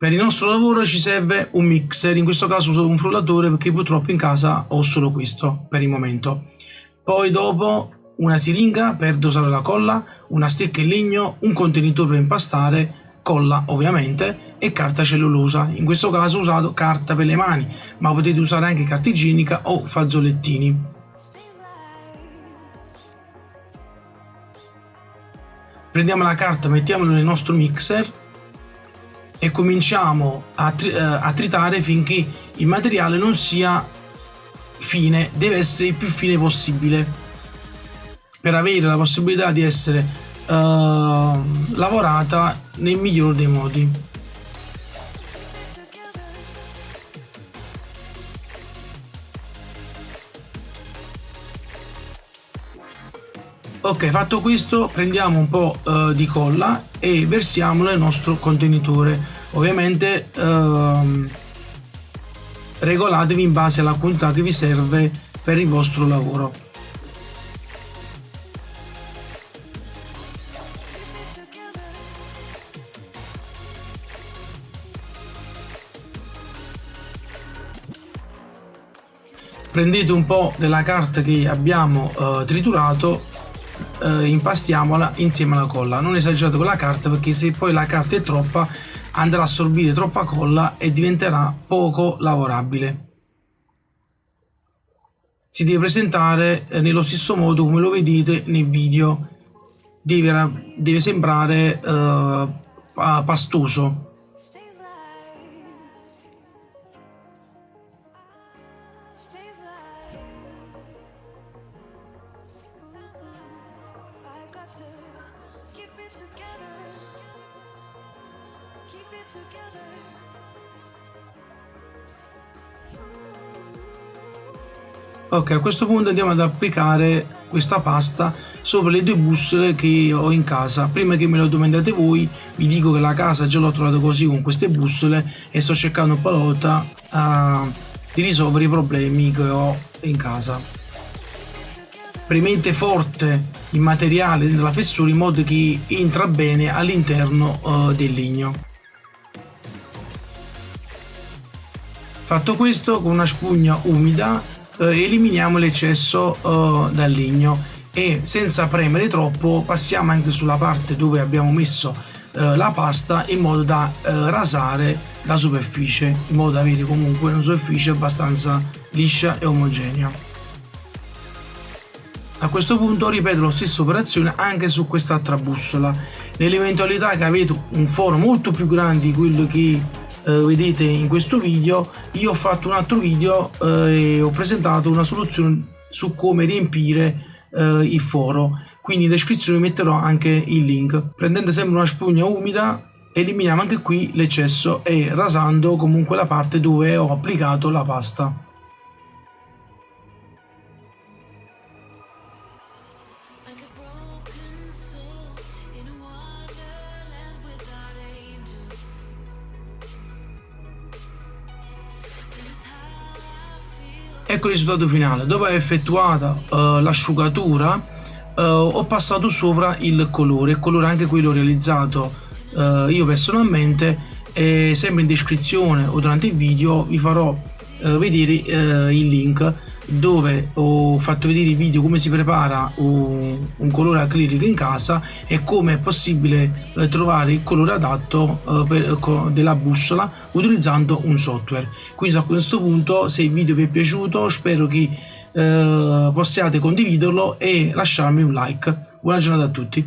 Per il nostro lavoro ci serve un mixer, in questo caso uso un frullatore perché purtroppo in casa ho solo questo per il momento. Poi dopo una siringa per dosare la colla, una stecca in legno, un contenitore per impastare, colla ovviamente e carta cellulosa. In questo caso ho usato carta per le mani, ma potete usare anche carta igienica o fazzolettini. Prendiamo la carta, mettiamola nel nostro mixer e cominciamo a, tri eh, a tritare finché il materiale non sia fine, deve essere il più fine possibile per avere la possibilità di essere uh, lavorata nel miglior dei modi. Ok, fatto questo prendiamo un po' uh, di colla e versiamolo nel nostro contenitore. Ovviamente uh, regolatevi in base alla quantità che vi serve per il vostro lavoro. Prendete un po' della carta che abbiamo uh, triturato eh, impastiamola insieme alla colla. Non esagerate con la carta perché se poi la carta è troppa andrà a assorbire troppa colla e diventerà poco lavorabile. Si deve presentare eh, nello stesso modo come lo vedete nel video. Deve, deve sembrare eh, pastoso Ok, a questo punto andiamo ad applicare questa pasta sopra le due bussole che ho in casa. Prima che me lo domandate voi, vi dico che la casa già l'ho trovata così con queste bussole e sto cercando lotta uh, di risolvere i problemi che ho in casa. Premete forte il materiale della fessura in modo che entra bene all'interno uh, del legno. Fatto questo con una spugna umida eh, eliminiamo l'eccesso eh, dal legno e senza premere troppo passiamo anche sulla parte dove abbiamo messo eh, la pasta in modo da eh, rasare la superficie in modo da avere comunque una superficie abbastanza liscia e omogenea. A questo punto ripeto la stessa operazione anche su quest'altra bussola. Nell'eventualità che avete un foro molto più grande di quello che eh, vedete in questo video io ho fatto un altro video eh, e ho presentato una soluzione su come riempire eh, il foro. Quindi in descrizione metterò anche il link. Prendendo sempre una spugna umida eliminiamo anche qui l'eccesso e rasando comunque la parte dove ho applicato la pasta Ecco il risultato finale. Dopo aver effettuata uh, l'asciugatura uh, ho passato sopra il colore, il colore anche quello realizzato uh, io personalmente e sempre in descrizione o durante il video vi farò vedere il link dove ho fatto vedere il video come si prepara un, un colore acrilico in casa e come è possibile eh, trovare il colore adatto eh, per, della bussola utilizzando un software. Quindi a questo punto se il video vi è piaciuto spero che eh, possiate condividerlo e lasciarmi un like. Buona giornata a tutti